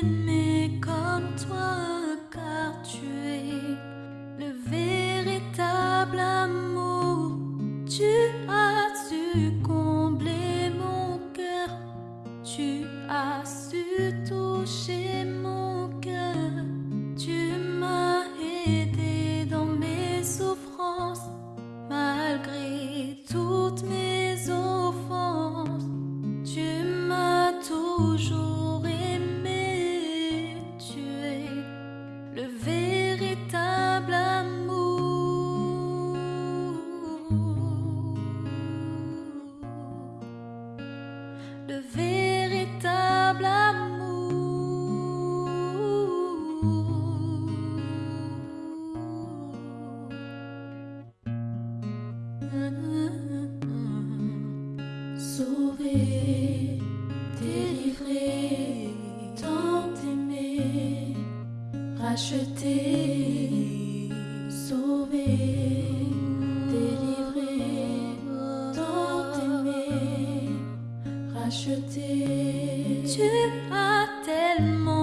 t'aimer comme toi, car tu es le véritable amour. Tu as su combler mon cœur, tu as su toucher mon cœur, tu m'as aidé dans mes souffrances, malgré toutes mes offenses, tu m'as toujours. Sauvé, délivré, tant aimé, racheté, sauvé, délivré, tant aimé, racheté. Tu as tellement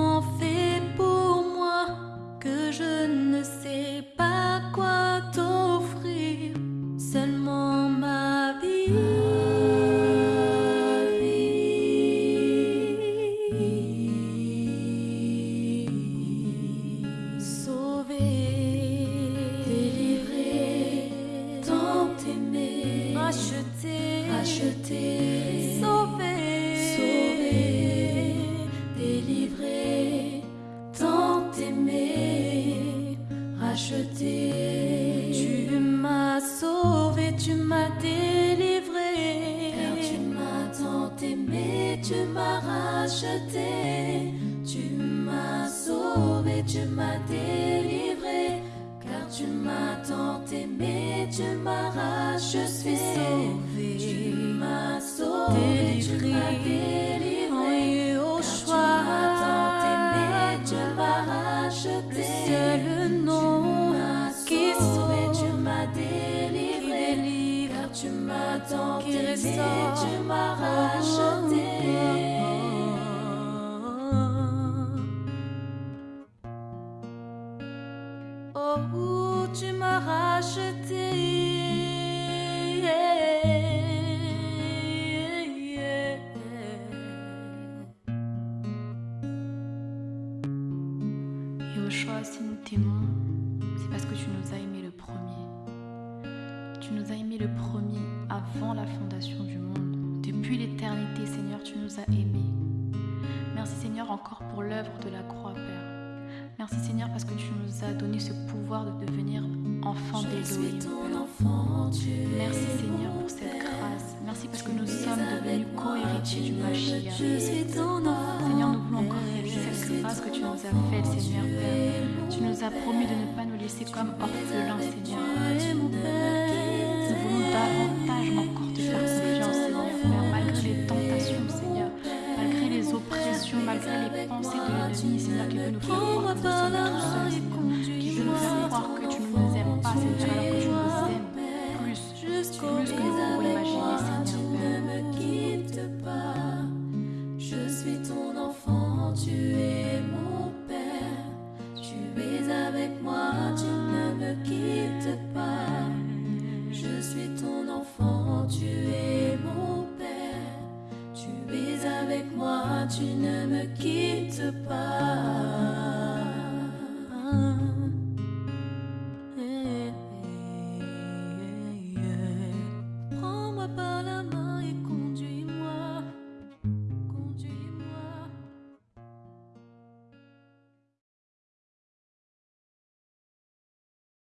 racheté, racheté, sauvé, sauvé, délivré, tant aimé, racheté. Tu m'as sauvé, tu m'as délivré. Car tu m'as tant aimé, tu m'as racheté. Tu m'as sauvé, tu m'as délivré. Tu m'as tant aimé, tu m'as racheté. Tu m'as sauvé, tu m'as délivré. Au choix, tu m'as tant aimé, tu m'as racheté. C'est le nom qui sauvé, tu m'as délivré. Car tu m'as tant aimé, tu m'as racheté. Yoshua, si nous t'aimons, c'est parce que tu nous as aimés le premier. Tu nous as aimés le premier avant la fondation du monde. Depuis l'éternité, Seigneur, tu nous as aimés. Merci Seigneur encore pour l'œuvre de la croix, Père. Merci Seigneur parce que tu nous as donné ce pouvoir de devenir enfants d'Élohim. Merci Seigneur pour cette grâce. Merci parce que nous sommes devenus co-héritiers du Mashiach. Enfant. Seigneur, nous voulons encore nous as faite, Seigneur Père. Tu nous as promis de ne pas nous laisser comme orphelins, Seigneur. Nous voulons davantage encore te faire confiance, Seigneur Père, malgré les tentations, Seigneur, malgré les oppressions, malgré les pensées de l'ennemi, Seigneur, qui veut nous faire croire que nous sommes tout seuls, Seigneur, qui veut nous faire croire que tu ne nous aimes pas, Seigneur, alors que tu nous aimes plus, plus que nous pouvons imaginer, Seigneur Père. Ne me quitte pas, je suis ton enfant, tu tu ne me quittes pas.